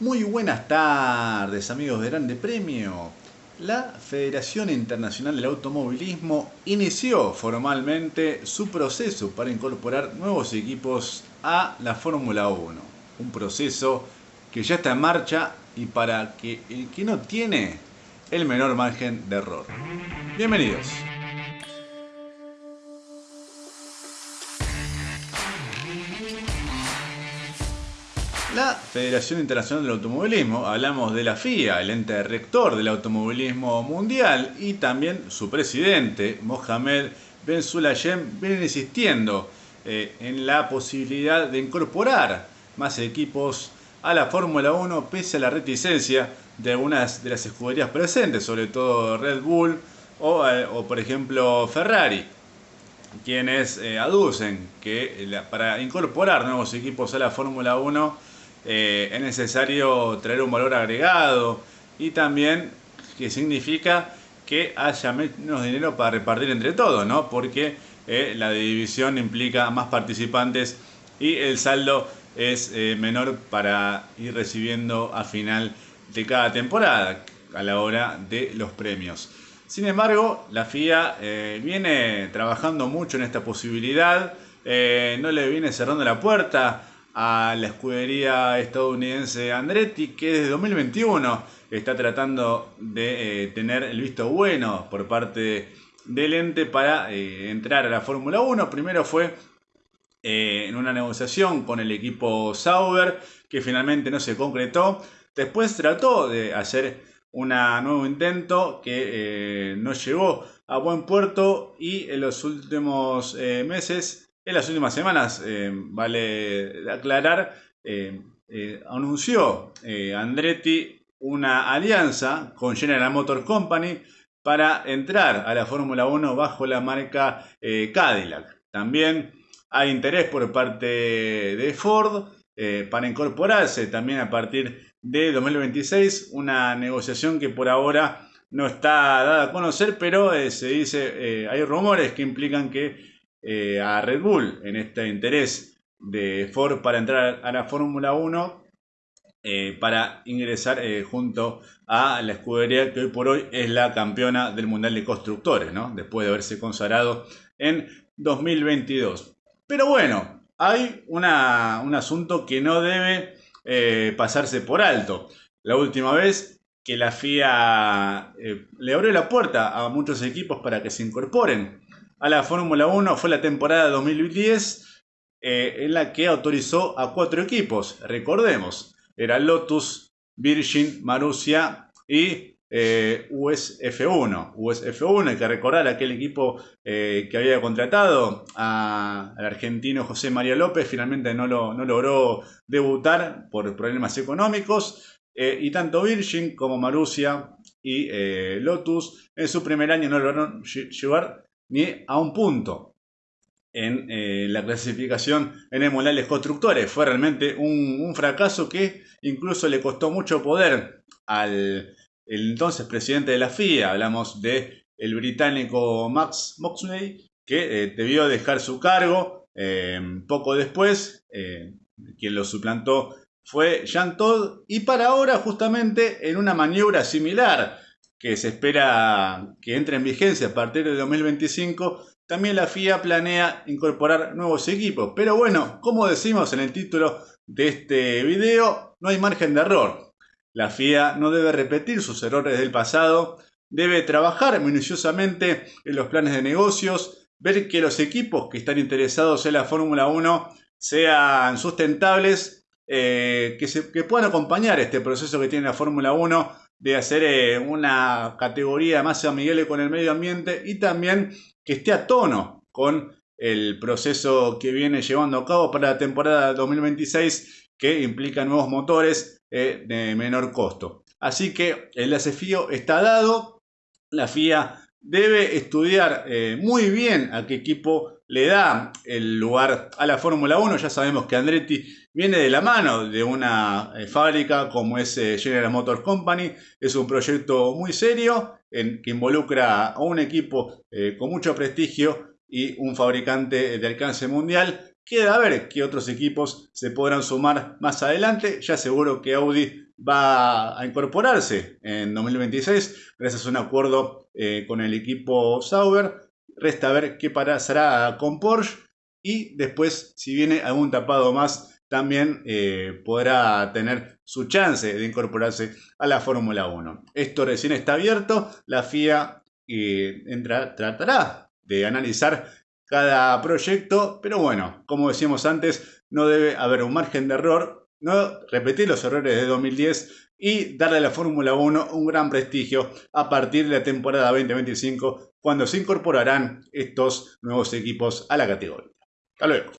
Muy buenas tardes amigos de Grande Premio. La Federación Internacional del Automovilismo inició formalmente su proceso para incorporar nuevos equipos a la Fórmula 1. Un proceso que ya está en marcha y para que el que no tiene el menor margen de error. Bienvenidos. La Federación Internacional del Automovilismo, hablamos de la FIA, el ente rector del automovilismo mundial, y también su presidente, Mohamed Ben Sulayem, vienen insistiendo eh, en la posibilidad de incorporar más equipos a la Fórmula 1 pese a la reticencia de algunas de las escuderías presentes, sobre todo Red Bull o, eh, por ejemplo Ferrari, quienes eh, aducen que para incorporar nuevos equipos a la Fórmula 1 eh, es necesario traer un valor agregado y también que significa que haya menos dinero para repartir entre todos, ¿no? Porque eh, la división implica más participantes y el saldo es eh, menor para ir recibiendo a final de cada temporada a la hora de los premios. Sin embargo, la FIA viene trabajando mucho en esta posibilidad, no le viene cerrando la puerta a la escudería estadounidense Andretti, que desde 2021 está tratando de eh, tener el visto bueno por parte del ente para eh, entrar a la Fórmula 1. Primero fue eh, en una negociación con el equipo Sauber, que finalmente no se concretó. Después trató de hacer un nuevo intento que no llegó a buen puerto y en los últimos meses en las últimas semanas, eh, vale aclarar, eh, eh, anunció Andretti una alianza con General Motor Company para entrar a la Fórmula 1 bajo la marca Cadillac. También hay interés por parte de Ford para incorporarse también a partir de 2026, una negociación que por ahora no está dada a conocer, pero se dice, hay rumores que implican que eh, a Red Bull en este interés de Ford para entrar a la Fórmula 1 eh, para ingresar eh, junto a la escudería que hoy por hoy es la campeona del Mundial de Constructores, ¿no? después de haberse consagrado en 2022. Pero bueno, hay un asunto que no debe pasarse por alto. La última vez que la FIA le abrió la puerta a muchos equipos para que se incorporen a la Fórmula 1 fue la temporada 2010 eh, en la que autorizó a cuatro equipos. Recordemos, era Lotus, Virgin, Marussia y eh, USF1. USF1, hay que recordar aquel equipo eh, que había contratado al argentino José María López, finalmente no, lo, no logró debutar por problemas económicos. y tanto Virgin como Marussia y Lotus en su primer año no lograron llevar ni a un punto en eh, la clasificación en el de Constructores. Fue realmente un, fracaso que incluso le costó mucho poder al entonces presidente de la FIA. Hablamos de el británico Max Moxley, que eh, debió dejar su cargo eh, poco después. quien lo suplantó fue Jean Todd. Y para ahora, justamente en una maniobra similar que se espera que entre en vigencia a partir de 2025, también la FIA planea incorporar nuevos equipos. Pero bueno, como decimos en el título de este video, no hay margen de error. La FIA no debe repetir sus errores del pasado, debe trabajar minuciosamente en los planes de negocios, ver que los equipos que están interesados en la Fórmula 1 sean sustentables, eh, que, que puedan acompañar este proceso que tiene la Fórmula 1 de hacer eh, una categoría más amigable con el medio ambiente y también que esté a tono con el proceso que viene llevando a cabo para la temporada 2026 que implica nuevos motores eh, de menor costo. Así que el desafío está dado, la FIA debe estudiar eh, muy bien a qué equipo le da el lugar a la Fórmula 1. Ya sabemos que Andretti viene de la mano de una eh, fábrica como es eh, General Motors Company. Es un proyecto muy serio que involucra a un equipo con mucho prestigio y un fabricante de alcance mundial. Queda a ver qué otros equipos se podrán sumar más adelante. Ya seguro que Audi va a incorporarse en 2026 gracias a un acuerdo eh, con el equipo Sauber. Resta ver qué pasará con Porsche y después si viene algún tapado más también eh, podrá tener su chance de incorporarse a la Fórmula 1. Esto recién está abierto, la FIA eh, tratará de analizar cada proyecto, pero bueno, como decíamos antes, no debe haber un margen de error, no repetir los errores de 2010 y darle a la Fórmula 1 un gran prestigio a partir de la temporada 2025, cuando se incorporarán estos nuevos equipos a la categoría. Hasta luego.